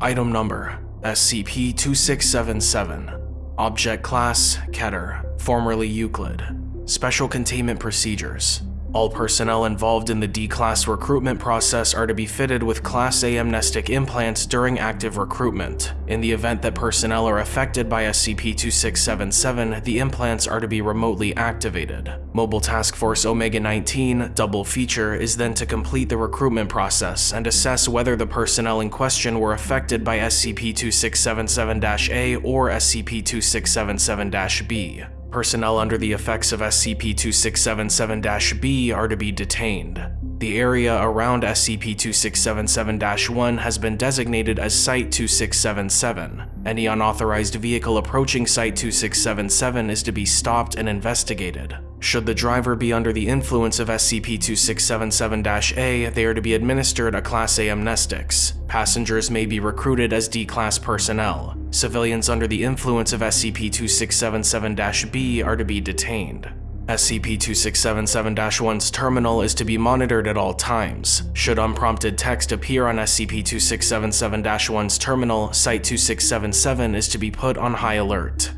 Item number SCP-2677 Object Class Keter, formerly Euclid. Special Containment Procedures all personnel involved in the D-Class recruitment process are to be fitted with Class A amnestic implants during active recruitment. In the event that personnel are affected by SCP-2677, the implants are to be remotely activated. Mobile Task Force Omega-19, Double Feature, is then to complete the recruitment process and assess whether the personnel in question were affected by SCP-2677-A or SCP-2677-B. Personnel under the effects of SCP-2677-B are to be detained. The area around SCP-2677-1 has been designated as Site-2677. Any unauthorized vehicle approaching Site-2677 is to be stopped and investigated. Should the driver be under the influence of SCP-2677-A, they are to be administered a Class A amnestics. Passengers may be recruited as D-Class personnel. Civilians under the influence of SCP-2677-B are to be detained. SCP-2677-1's terminal is to be monitored at all times. Should unprompted text appear on SCP-2677-1's terminal, Site-2677 is to be put on high alert.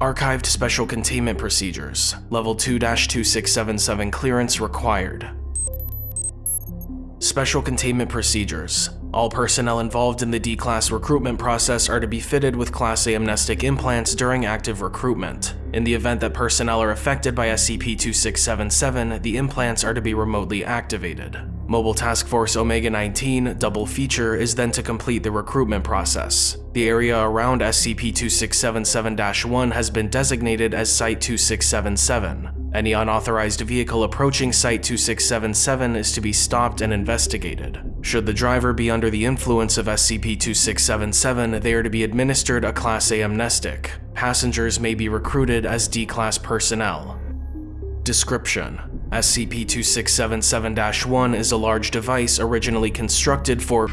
Archived Special Containment Procedures Level 2-2677 clearance required. Special Containment Procedures all personnel involved in the D-Class recruitment process are to be fitted with Class A amnestic implants during active recruitment. In the event that personnel are affected by SCP-2677, the implants are to be remotely activated. Mobile Task Force Omega-19 Double Feature is then to complete the recruitment process. The area around SCP-2677-1 has been designated as Site-2677. Any unauthorized vehicle approaching Site-2677 is to be stopped and investigated. Should the driver be under the influence of SCP-2677, they are to be administered a Class A amnestic. Passengers may be recruited as D-Class personnel. Description SCP-2677-1 is a large device originally constructed for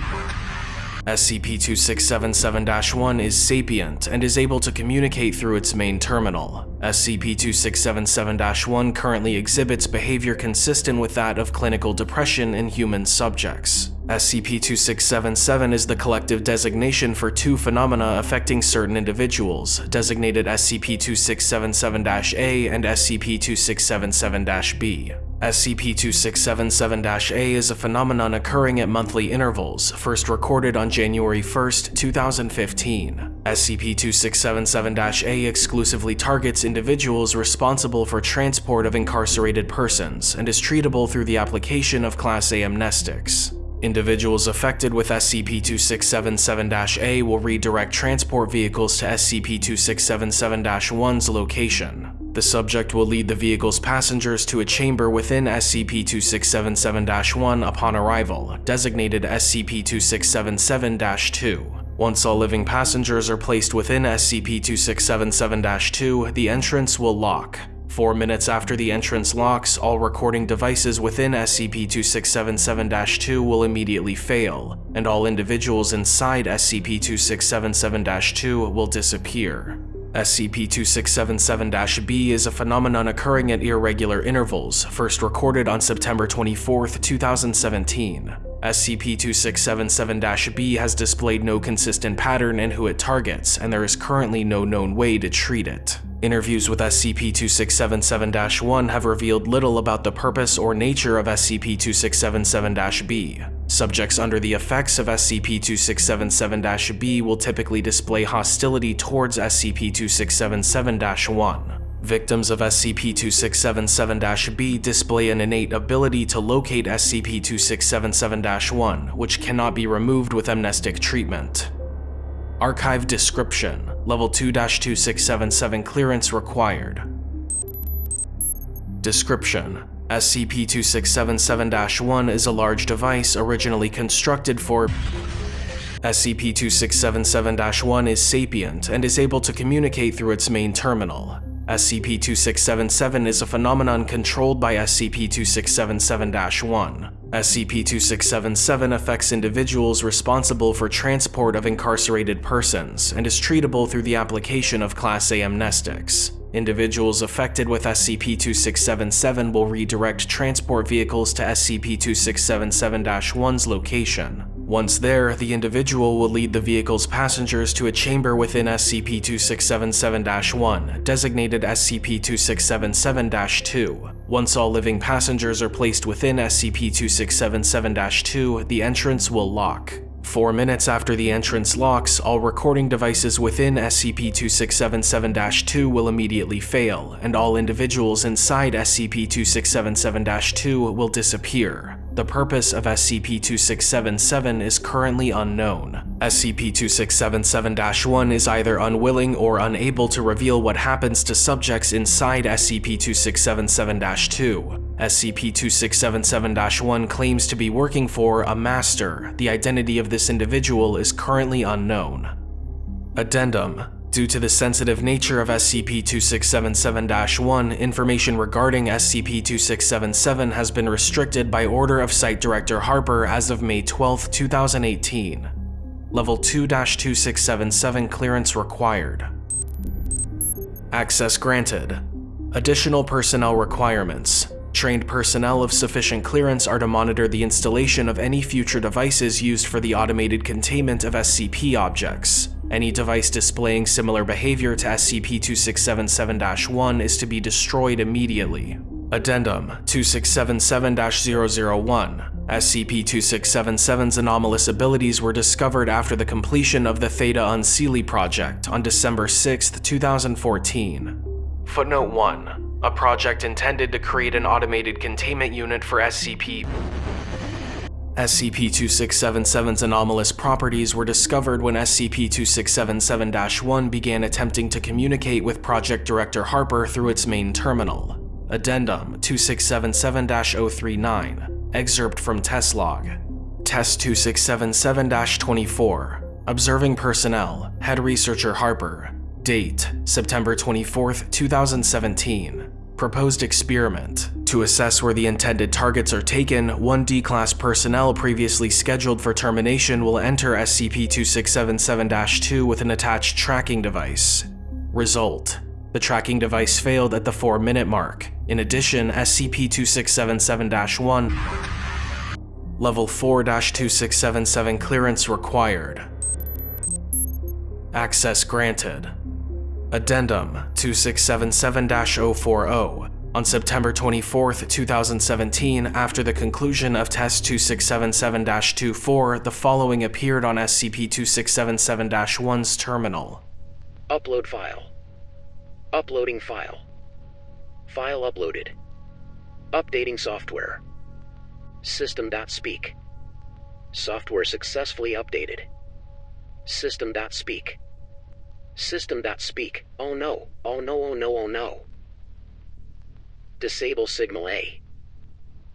SCP-2677-1 is sapient and is able to communicate through its main terminal. SCP-2677-1 currently exhibits behavior consistent with that of clinical depression in human subjects. SCP-2677 is the collective designation for two phenomena affecting certain individuals, designated SCP-2677-A and SCP-2677-B. SCP-2677-A is a phenomenon occurring at monthly intervals, first recorded on January 1, 2015. SCP-2677-A exclusively targets individuals responsible for transport of incarcerated persons and is treatable through the application of Class A amnestics. Individuals affected with SCP-2677-A will redirect transport vehicles to SCP-2677-1's location. The subject will lead the vehicle's passengers to a chamber within SCP-2677-1 upon arrival, designated SCP-2677-2. Once all living passengers are placed within SCP-2677-2, the entrance will lock. Four minutes after the entrance locks, all recording devices within SCP-2677-2 will immediately fail, and all individuals inside SCP-2677-2 will disappear. SCP-2677-B is a phenomenon occurring at irregular intervals, first recorded on September 24, 2017. SCP-2677-B has displayed no consistent pattern in who it targets, and there is currently no known way to treat it. Interviews with SCP-2677-1 have revealed little about the purpose or nature of SCP-2677-B. Subjects under the effects of SCP-2677-B will typically display hostility towards SCP-2677-1. Victims of SCP-2677-B display an innate ability to locate SCP-2677-1, which cannot be removed with amnestic treatment. Archive Description Level 2-2677 clearance required. Description SCP-2677-1 is a large device originally constructed for SCP-2677-1 is sapient and is able to communicate through its main terminal. SCP-2677 is a phenomenon controlled by SCP-2677-1. SCP-2677 affects individuals responsible for transport of incarcerated persons and is treatable through the application of Class A amnestics. Individuals affected with SCP-2677 will redirect transport vehicles to SCP-2677-1's location. Once there, the individual will lead the vehicle's passengers to a chamber within SCP-2677-1, designated SCP-2677-2. Once all living passengers are placed within SCP-2677-2, the entrance will lock. Four minutes after the entrance locks, all recording devices within SCP-2677-2 will immediately fail, and all individuals inside SCP-2677-2 will disappear. The purpose of SCP-2677 is currently unknown. SCP-2677-1 is either unwilling or unable to reveal what happens to subjects inside SCP-2677-2. SCP-2677-1 claims to be working for a master. The identity of this individual is currently unknown. Addendum Due to the sensitive nature of SCP-2677-1, information regarding SCP-2677 has been restricted by order of Site Director Harper as of May 12, 2018. Level 2-2677 clearance required. Access granted. Additional personnel requirements. Trained personnel of sufficient clearance are to monitor the installation of any future devices used for the automated containment of SCP objects. Any device displaying similar behavior to SCP-2677-1 is to be destroyed immediately. Addendum 2677-001 SCP-2677's anomalous abilities were discovered after the completion of the Theta Unseelie project on December 6, 2014. Footnote 1. A project intended to create an automated containment unit for SCP SCP-2677's anomalous properties were discovered when SCP-2677-1 began attempting to communicate with Project Director Harper through its main terminal. Addendum 2677-039 Excerpt from Test Log Test 2677-24 Observing Personnel Head Researcher Harper. Date September 24, 2017 Proposed experiment. To assess where the intended targets are taken, one D-Class personnel previously scheduled for termination will enter SCP-2677-2 with an attached tracking device. Result. The tracking device failed at the 4-minute mark. In addition, SCP-2677-1 Level 4-2677 clearance required. Access granted. Addendum 2677-040 on September 24, 2017, after the conclusion of Test 2677-24, the following appeared on SCP-2677-1's terminal. Upload file. Uploading file. File uploaded. Updating software. System.speak. Software successfully updated. System.speak. System.speak. Oh no. Oh no, oh no, oh no. Disable Signal A.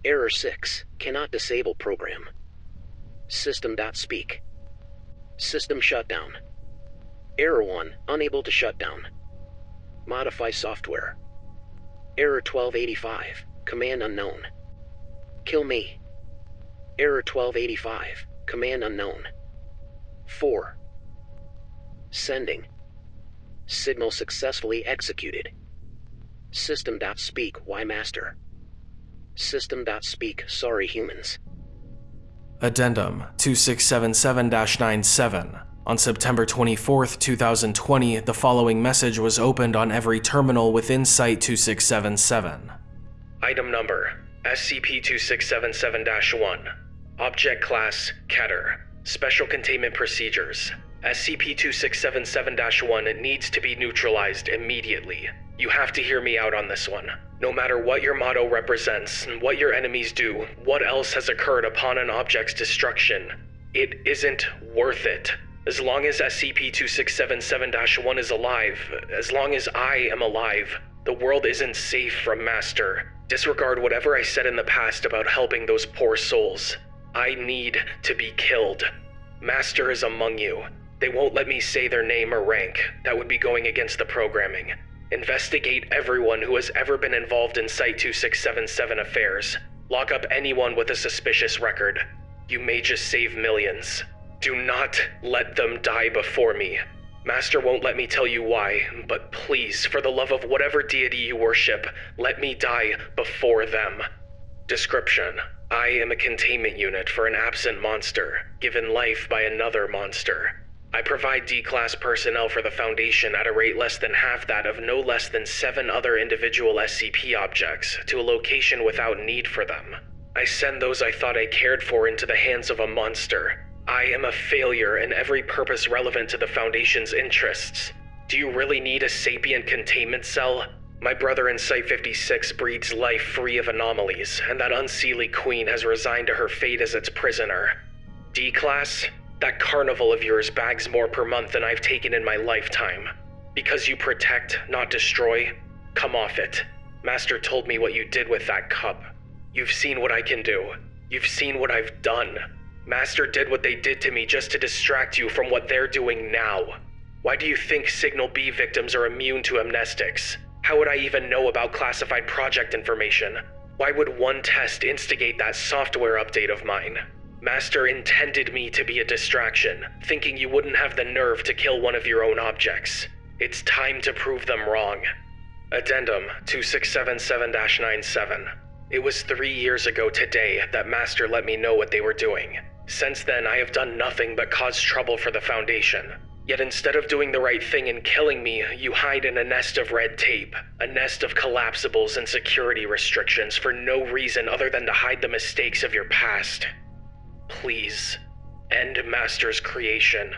Error 6. Cannot disable program. System.speak. System shutdown. Error 1. Unable to shut down. Modify software. Error 1285. Command unknown. Kill me. Error 1285. Command unknown. 4. Sending. Signal successfully executed. System.speak, why master? System.speak, sorry humans. Addendum 2677-97 On September 24, 2020, the following message was opened on every terminal within Site-2677. Item number SCP-2677-1 Object Class Keter Special Containment Procedures SCP-2677-1 needs to be neutralized immediately. You have to hear me out on this one. No matter what your motto represents, and what your enemies do, what else has occurred upon an object's destruction, it isn't worth it. As long as SCP-2677-1 is alive, as long as I am alive, the world isn't safe from Master. Disregard whatever I said in the past about helping those poor souls. I need to be killed. Master is among you. They won't let me say their name or rank. That would be going against the programming. Investigate everyone who has ever been involved in Site 2677 affairs. Lock up anyone with a suspicious record. You may just save millions. Do not let them die before me. Master won't let me tell you why, but please, for the love of whatever deity you worship, let me die before them. Description I am a containment unit for an absent monster, given life by another monster. I provide D class personnel for the Foundation at a rate less than half that of no less than seven other individual SCP objects to a location without need for them. I send those I thought I cared for into the hands of a monster. I am a failure in every purpose relevant to the Foundation's interests. Do you really need a sapient containment cell? My brother in Site 56 breeds life free of anomalies, and that unseelie queen has resigned to her fate as its prisoner. D Class, that carnival of yours bags more per month than I've taken in my lifetime. Because you protect, not destroy, come off it. Master told me what you did with that cup. You've seen what I can do. You've seen what I've done. Master did what they did to me just to distract you from what they're doing now. Why do you think Signal B victims are immune to amnestics? How would I even know about classified project information? Why would one test instigate that software update of mine? Master intended me to be a distraction, thinking you wouldn't have the nerve to kill one of your own objects. It's time to prove them wrong. Addendum 2677 97. It was three years ago today that Master let me know what they were doing. Since then, I have done nothing but cause trouble for the Foundation. Yet instead of doing the right thing and killing me, you hide in a nest of red tape, a nest of collapsibles and security restrictions for no reason other than to hide the mistakes of your past. Please, end Master's creation.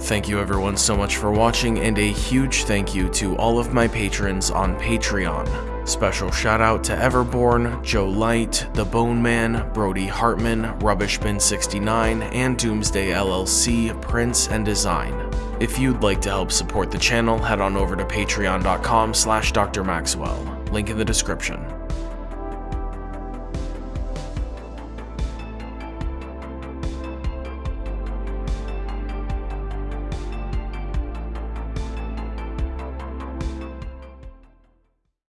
Thank you everyone so much for watching and a huge thank you to all of my patrons on Patreon. Special shout out to Everborn, Joe Light, The Bone Man, Brody Hartman, Rubbishbin69, and Doomsday LLC, Prince and Design. If you'd like to help support the channel, head on over to patreon.com slash drmaxwell, link in the description.